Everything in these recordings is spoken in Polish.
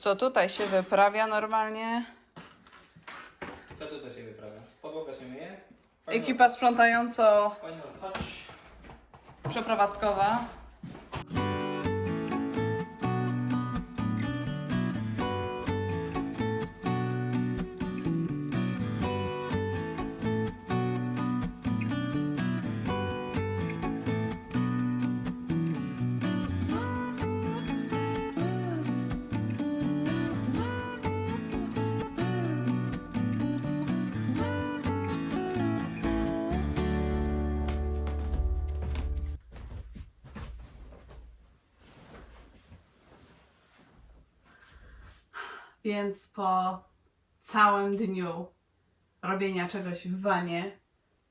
Co tutaj się wyprawia normalnie? Co tutaj się wyprawia? Podłoga się myje? Ekipa sprzątająco Final touch. przeprowadzkowa. Więc po całym dniu robienia czegoś w wanie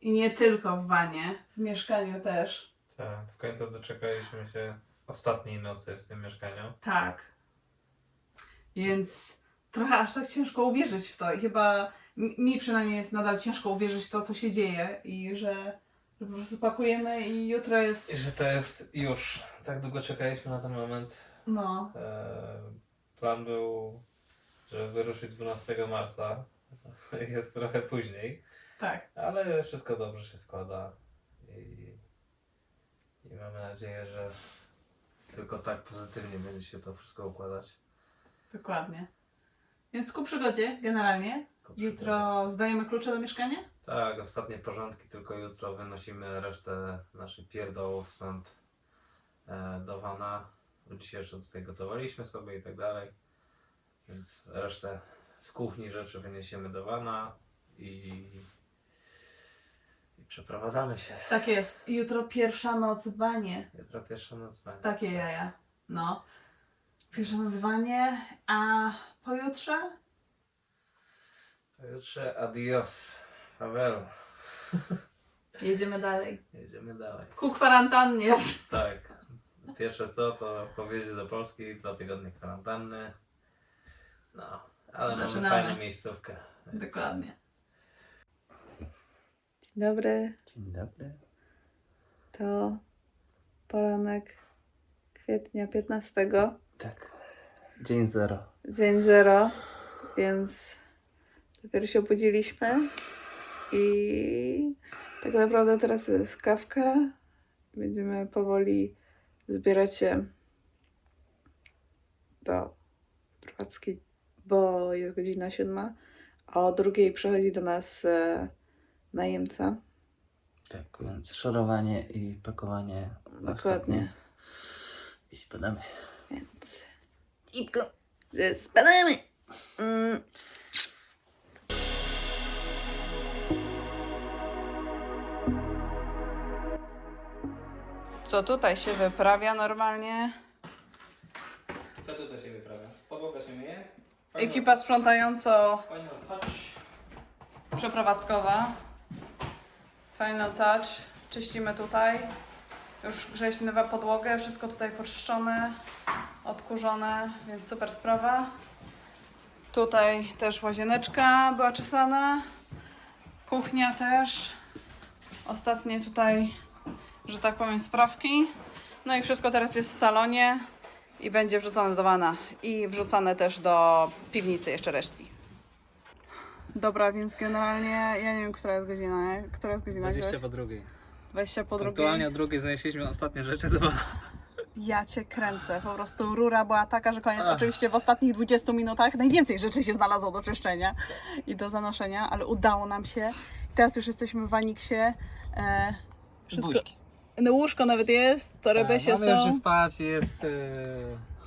i nie tylko w wanie, w mieszkaniu też. Tak, w końcu doczekaliśmy się ostatniej nocy w tym mieszkaniu. Tak. Więc trochę aż tak ciężko uwierzyć w to i chyba mi przynajmniej jest nadal ciężko uwierzyć w to, co się dzieje i że, że po prostu pakujemy i jutro jest, I że to jest już. Tak długo czekaliśmy na ten moment. no, E, Plan był, żeby wyruszyć 12 marca. Jest trochę później, tak. ale wszystko dobrze się składa. I, i mamy nadzieję, że tylko tak pozytywnie będzie się to wszystko układać. Dokładnie. Więc ku przygodzie generalnie. Jutro zdajemy klucze do mieszkania? Tak, ostatnie porządki, tylko jutro wynosimy resztę naszych pierdołów stąd e, do wana. Dzisiaj jeszcze tutaj gotowaliśmy sobie i tak dalej. Więc resztę z kuchni rzeczy wyniesiemy do wana i, i przeprowadzamy się. Tak jest. Jutro pierwsza noc w wanie. Jutro pierwsza noc będzie. Takie jaja. No. Pierwsze nazwanie, a pojutrze? Pojutrze adios, Paweł. Jedziemy dalej. Jedziemy dalej. Ku kwarantannie. Tak. Pierwsze co, to powieźć do Polski, dwa tygodnie kwarantanny. No, ale Zaczynamy. mamy fajną miejscówkę. więc- Dokładnie. Dobry, Dzień dobry. to poranek kwietnia 15, Tak. Dzień zero. dzień zero, więc dopiero się obudziliśmy i tak naprawdę teraz jest kawka. Będziemy powoli zbierać się do prowadzki, bo jest godzina siódma, a o drugiej przychodzi do nas e, najemca. Tak, więc szorowanie i pakowanie. Dokładnie. I spadamy. Więc. Ipko, spadamy! Mm. Co tutaj się wyprawia normalnie? Co tutaj się wyprawia? Podłoga się myje? Ekipa sprzątająco przeprowadzkowa. Final touch. Czyścimy tutaj. Już grześniowa podłogę, wszystko tutaj poczyszczone, odkurzone, więc super sprawa. Tutaj też łazieneczka była czesana. Kuchnia też. Ostatnie tutaj, że tak powiem, sprawki. No i wszystko teraz jest w salonie i będzie wrzucone do wana. I wrzucane też do piwnicy jeszcze resztki. Dobra, więc generalnie ja nie wiem, która jest godzina, nie? Która jest godzina? 20 po drugiej. 20 po drugiej. Punktualnie o drugiej zanieśliśmy ostatnie rzeczy do Ja cię kręcę. Po prostu rura była taka, że koniec. Ach. Oczywiście w ostatnich 20 minutach najwięcej rzeczy się znalazło do czyszczenia i do zanoszenia, ale udało nam się. Teraz już jesteśmy w Waniksie. E, wszystko, Buźki. No łóżko nawet jest, się Mamy już gdzie są. spać, jest e,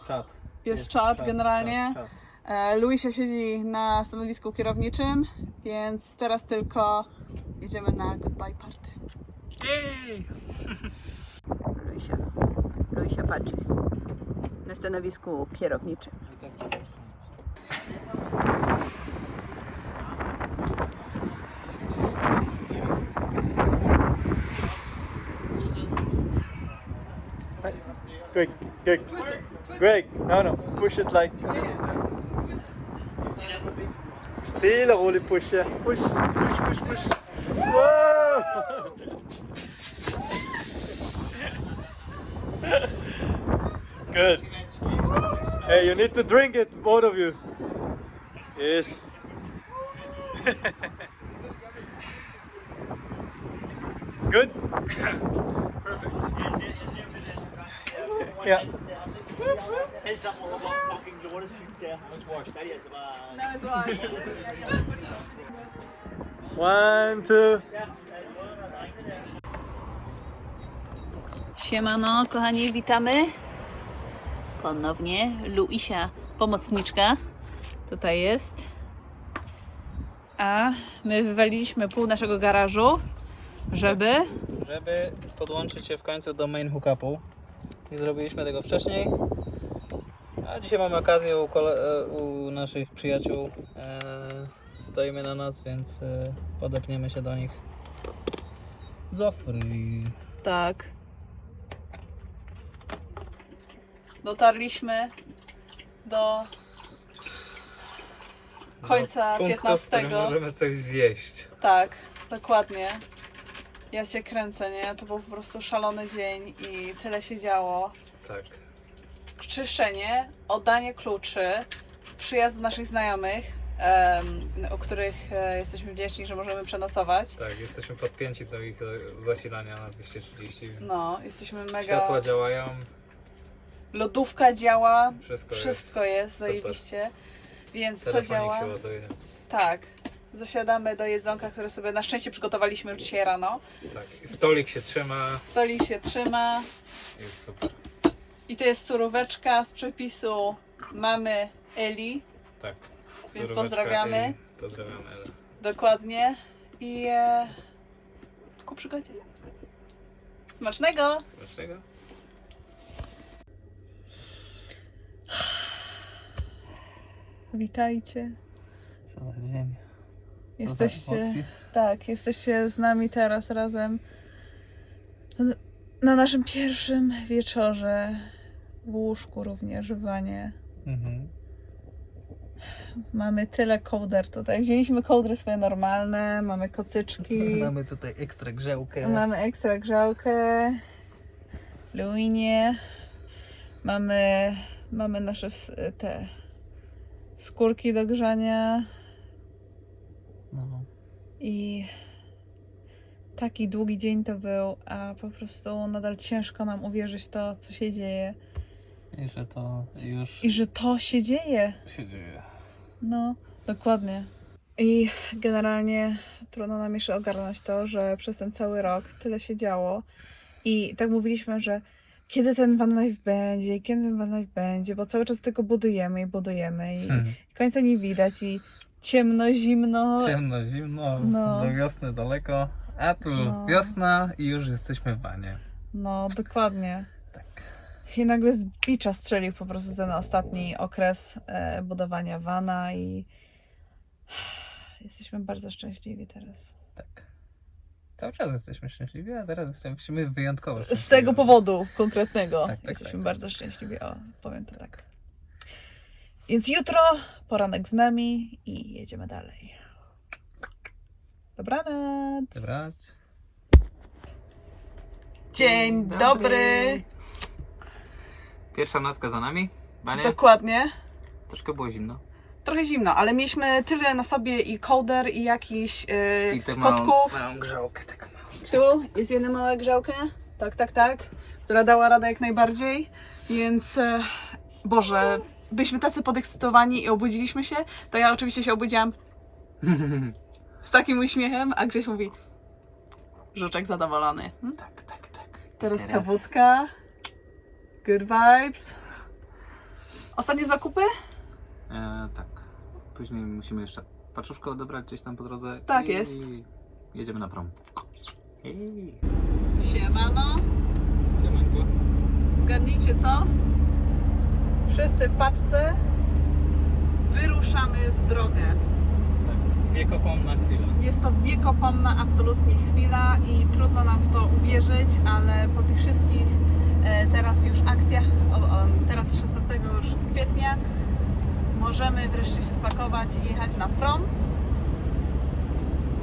czat. Jest czat generalnie. czat, czat. E, Luisia siedzi na stanowisku kierowniczym, więc teraz tylko jedziemy na goodbye party. Jej! Luisia, Luisia patrzy na stanowisku kierowniczym. Quick, quick. Greg, no, no, push it like. Uh, still og roligt push, ja. Push, push, push, push. Wow! Good. Hey, you need to drink it, both of you. Yes. Good? Perfect. Yeah. No, it's. One, two. Siemano, kochani, witamy. Ponownie Luisia, pomocniczka, tutaj jest. A my wywaliliśmy pół naszego garażu, żeby... żeby podłączyć się w końcu do main hookupu. Nie zrobiliśmy tego wcześniej. A dzisiaj mamy okazję u, e, u naszych przyjaciół. E, stoimy na noc, więc e, podepniemy się do nich. Zofry. Tak. Dotarliśmy do końca Do punktu, w 15. którym możemy coś zjeść. Tak, dokładnie. Ja cię kręcę, nie? To był po prostu szalony dzień i tyle się działo. Tak. Czyszczenie, oddanie kluczy, przyjazd naszych znajomych, em, o których e, jesteśmy wdzięczni, że możemy przenocować. Tak, jesteśmy podpięci do ich e, zasilania na 230, więc No, jesteśmy mega. światła działają, Lodówka działa, wszystko, wszystko jest, super. zajebiście. Więc to Telefonik działa. się ładuje. Tak. Zasiadamy do jedzonka, które sobie na szczęście przygotowaliśmy już dzisiaj rano. Tak. Stolik się trzyma, Stolik się trzyma. jest super. I to jest suróweczka z przepisu mamy Eli. Tak. Więc pozdrawiamy. i Pozdrawiamy Elę. Dokładnie. I e, ku przygodzie. Smacznego! Dlaczego? Witajcie. Co za dzień. Jesteście, tak, jesteście z nami teraz razem na naszym pierwszym wieczorze w łóżku również w wanie. Mhm. Mamy tyle kołder tutaj. Wzięliśmy kołdry swoje normalne, mamy kocyczki, Mamy tutaj ekstra grzałkę. mamy ekstra grzałkę, luinie, mamy, mamy nasze te skórki do grzania No. i taki długi dzień to był, a po prostu nadal ciężko nam uwierzyć w to, co się dzieje I że to już i że to się dzieje. się dzieje. No, dokładnie. I generalnie trudno nam jeszcze ogarnąć to, że przez ten cały rok tyle się działo. I tak mówiliśmy, że kiedy ten van life będzie, kiedy ten van life będzie, bo cały czas tylko budujemy i budujemy i Hmm. końca nie widać i ciemno, zimno. Ciemno, zimno, No. do wiosny daleko. A tu No. wiosna i już jesteśmy w wanie. No, dokładnie. Tak. I nagle z bicza strzelił po prostu ten ostatni okres e, budowania vana i jesteśmy bardzo szczęśliwi teraz. Tak. Cały czas jesteśmy szczęśliwi, a teraz jesteśmy wyjątkowo Z szczęśliwi. tego powodu konkretnego Tak, tak, jesteśmy tak, tak. bardzo szczęśliwi. O, powiem to tak. Więc jutro poranek z nami i jedziemy dalej. Dobranoc. Dobranoc. Dzień dobry. Pierwsza nocka za nami. Dokładnie. Troszkę było zimno. Trochę zimno, ale mieliśmy tyle na sobie i kołder i jakiś yy, I tę małą, kotków. małą grzałkę taką małą. Tu jest jedna mała grzałka. Tak, tak, tak. Która dała radę jak najbardziej. Więc e, Boże, byliśmy tacy podekscytowani i obudziliśmy się. To ja oczywiście się obudziłam z takim uśmiechem, a Grześ mówi Żuczek zadowolony. Hmm? Tak, tak, tak. Teraz Teraz. kawutka. Good vibes. Ostatnie zakupy? E, tak. Później musimy jeszcze paczuszkę odebrać gdzieś tam po drodze. Tak i jest. jedziemy na prom. Ej. Siemano. Siemanko. Zgadnijcie co? Wszyscy w paczce. Wyruszamy w drogę. Tak. Wiekopomna chwila. Jest to wiekopomna absolutnie chwila i trudno nam w to uwierzyć, ale po tych wszystkich e, teraz już akcjach, teraz 16 już kwietnia, możemy wreszcie się spakować i jechać na prom.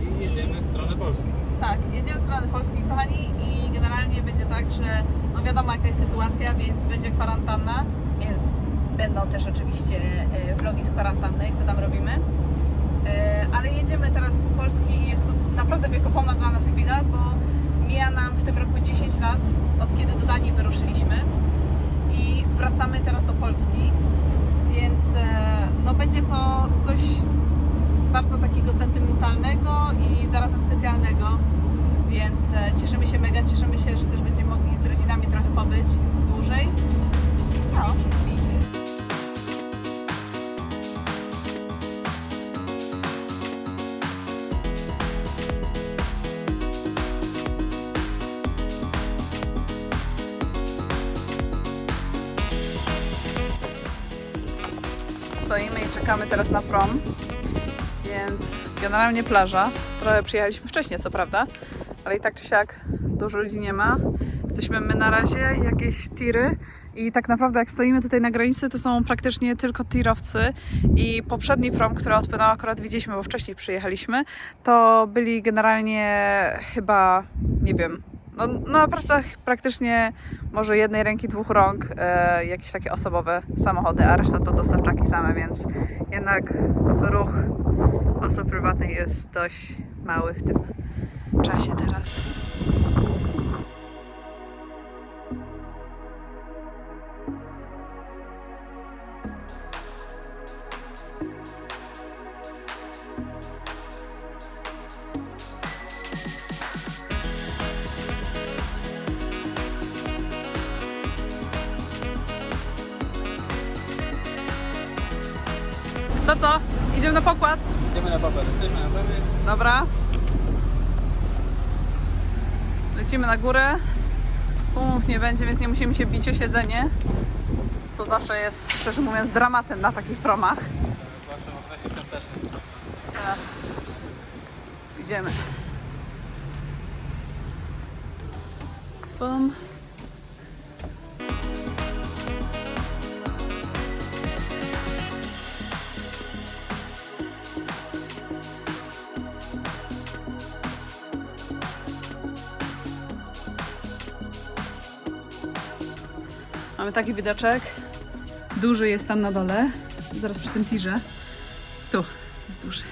I jedziemy w stronę Polski. Tak, jedziemy w stronę Polski, kochani, i generalnie będzie tak, że no wiadomo jaka jest sytuacja, więc będzie kwarantanna, więc Będą też oczywiście e, vlogi z kwarantanny co tam robimy. E, Ale jedziemy teraz ku Polski i jest to naprawdę wiekopomna dla nas chwila, bo mija nam w tym roku 10 lat, od kiedy do Danii wyruszyliśmy i wracamy teraz do Polski, więc e, no będzie to coś bardzo takiego sentymentalnego i zarazem specjalnego, więc cieszymy się mega, cieszymy się, że też będziemy mogli z rodzinami trochę pobyć dłużej. Stoimy i czekamy teraz na prom, więc generalnie plaża. Trochę przyjechaliśmy wcześniej, co prawda, ale i tak czy siak dużo ludzi nie ma. Jesteśmy my na razie, jakieś tiry i tak naprawdę jak stoimy tutaj na granicy, to są praktycznie tylko tirowcy i poprzedni prom, który odpłynął, akurat widzieliśmy, bo wcześniej przyjechaliśmy, to byli generalnie chyba, nie wiem, no, na pracach praktycznie może jednej ręki, dwóch rąk, e, jakieś takie osobowe samochody, a reszta to dostawczaki same, więc jednak ruch osób prywatnych jest dość mały w tym czasie teraz. To co? Idziemy na pokład? Idziemy na papę, jesteśmy na papie. Dobra. Lecimy na górę. Pumów nie będzie, więc nie musimy się bić o siedzenie. Co zawsze jest, szczerze mówiąc, dramatem na takich promach. Świątecznym. Idziemy. Bum. Taki widoczek. Duży jest tam na dole. Zaraz przy tym tirze. Tu jest duży.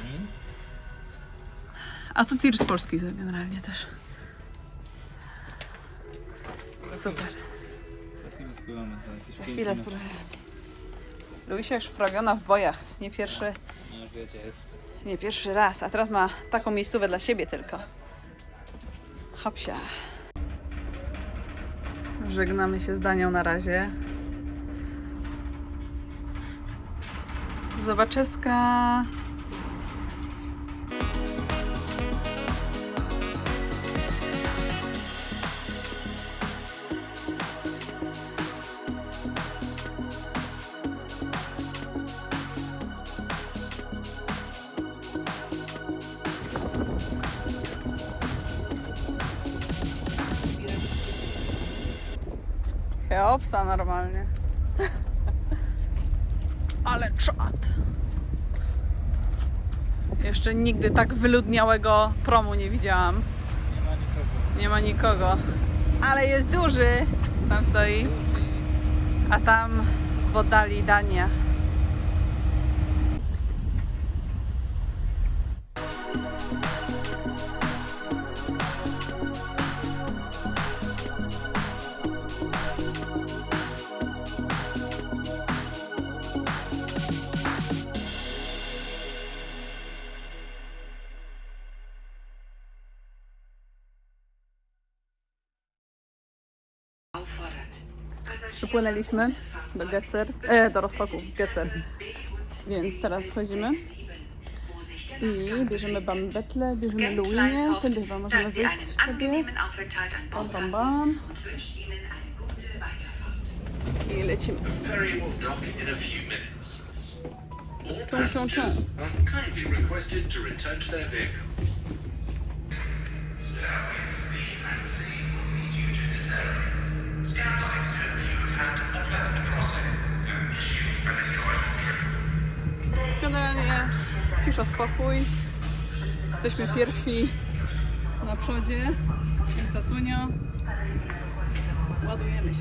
A tu tir z Polski generalnie też. Super. Za chwilę spływamy. Za chwilę spróbuję. Luisia już wprawiona w bojach. Nie pierwszy, No nie pierwszy raz. A teraz ma taką miejscówę dla siebie tylko. Hopsia. Żegnamy się z Danią na razie. Zobaczeska. Cheopsa normalnie. Ale czad. Jeszcze nigdy tak wyludniałego promu nie widziałam. Nie ma nikogo. Nie ma nikogo. Ale jest duży. Tam stoi. A tam w oddali Dania. Przypłynęliśmy do Getzer, e, do Rostoku z Getzer. Więc teraz wchodzimy i bierzemy bambetle, bierzemy Luinię, tędy chyba możemy wyjść sobie. Bam, bam, bam. I lecimy. to their vehicles. Generalnie cisza, spokój. Jesteśmy pierwsi na przodzie, więc zasłania. Ładujemy się.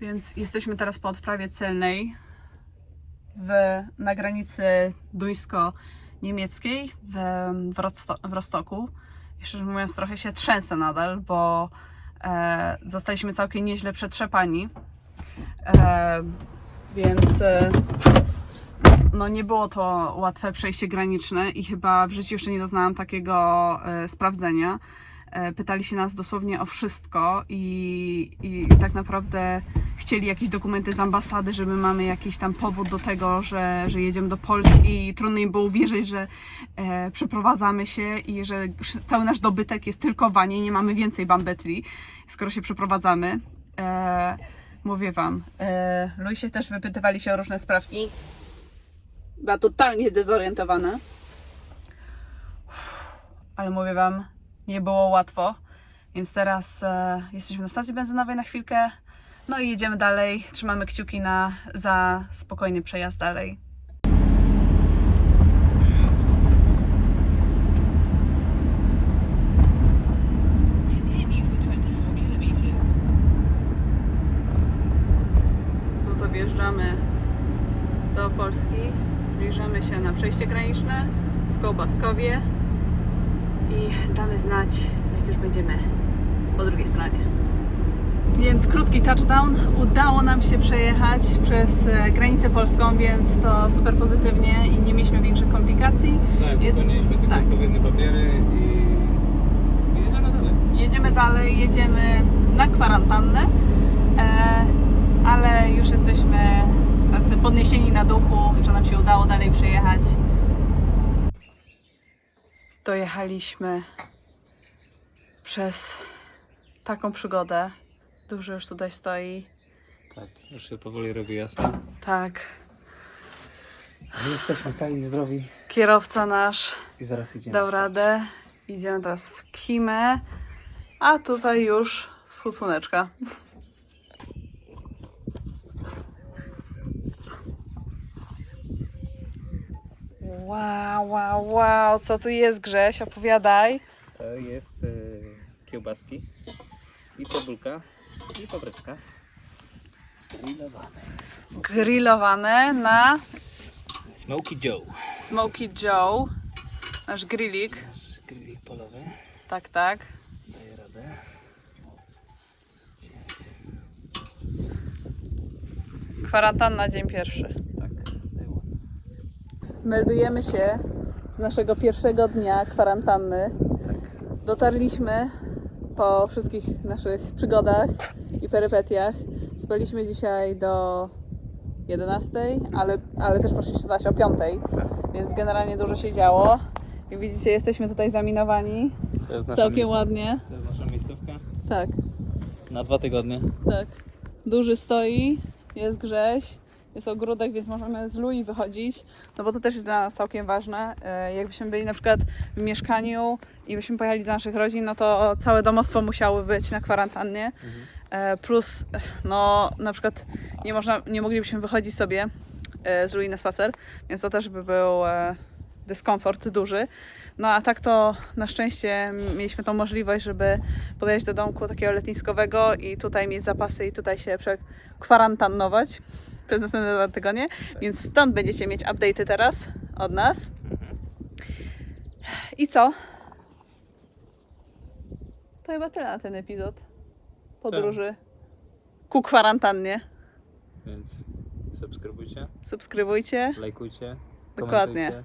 Więc jesteśmy teraz po odprawie celnej w, na granicy duńsko-niemieckiej w, w, w Rostoku. Szczerze mówiąc, trochę się trzęsę nadal, bo e, zostaliśmy całkiem nieźle przetrzepani. E, więc e, no nie było to łatwe przejście graniczne i chyba w życiu jeszcze nie doznałam takiego e, sprawdzenia. E, pytali się nas dosłownie o wszystko i, i tak naprawdę chcieli jakieś dokumenty z ambasady, że my mamy jakiś tam powód do tego, że, że jedziemy do Polski i trudno im było uwierzyć, że e, przeprowadzamy się i że cały nasz dobytek jest tylko Wanie, nie mamy więcej bambetli, skoro się przeprowadzamy. E, mówię wam, e, Luisie też wypytywali się o różne sprawki. Była totalnie zdezorientowana. Ale mówię wam, nie było łatwo. Więc teraz e, jesteśmy na stacji benzynowej na chwilkę. No i jedziemy dalej. Trzymamy kciuki na, za spokojny przejazd dalej. Continue for 24 kilometers. No to wjeżdżamy do Polski. Zbliżamy się na przejście graniczne w Kołbaskowie i damy znać, jak już będziemy po drugiej stronie. Więc krótki touchdown. Udało nam się przejechać przez e, granicę polską, więc to super pozytywnie i nie mieliśmy większych komplikacji. Tak, wypełniliśmy tylko tak. odpowiednie papiery i i jedziemy dalej. Jedziemy dalej, jedziemy na kwarantannę, e, ale już jesteśmy tacy podniesieni na duchu, że nam się udało dalej przejechać. Dojechaliśmy przez taką przygodę. Dużo już tutaj stoi. Tak, już się powoli robi jasno. Tak, My jesteśmy cali i zdrowi kierowca nasz i zaraz idziemy dał spać. radę. Idziemy teraz w Kimę, a tutaj już wschód słoneczka. Wow, wow, wow, co tu jest Grześ? Opowiadaj. To jest e, kiełbaski i cebulka i papryczka. Grillowane. Grillowane na Smoky Joe. Smoky Joe. Nasz grillik. Grillik polowy. Tak, tak. Daje radę. Kwarantanna dzień pierwszy. Tak. Meldujemy się z naszego pierwszego dnia kwarantanny. Dotarliśmy po wszystkich naszych przygodach i perypetiach. Spaliśmy dzisiaj do 11, ale, ale też poszliśmy spać o 5, więc generalnie dużo się działo. Jak widzicie, jesteśmy tutaj zaminowani. To jest nasza Całkiem miejsc- ładnie. To jest nasza miejscówka. Tak, Na dwa tygodnie. tak. Duży stoi, jest Grześ, jest ogródek, więc możemy z Lui wychodzić, no bo to też jest dla nas całkiem ważne. E, Jakbyśmy byli na przykład w mieszkaniu i byśmy pojechali do naszych rodzin, no to całe domostwo musiało być na kwarantannie. E, Plus, no na przykład nie, można, nie moglibyśmy wychodzić sobie e, z Lui na spacer, więc to też by był dyskomfort duży. No a tak to na szczęście mieliśmy tą możliwość, żeby podejść do domku takiego letniskowego i tutaj mieć zapasy i tutaj się przekwarantannować przez następne dwa tygodnie. Więc stąd będziecie mieć update'y teraz od nas. I co? To chyba tyle na ten epizod podróży ku kwarantannie. Więc subskrybujcie, Subskrybujcie. lajkujcie, Dokładnie.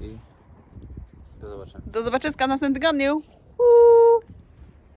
i do zobaczenia. Do zobaczenia w następnym tygodniu. Uuu.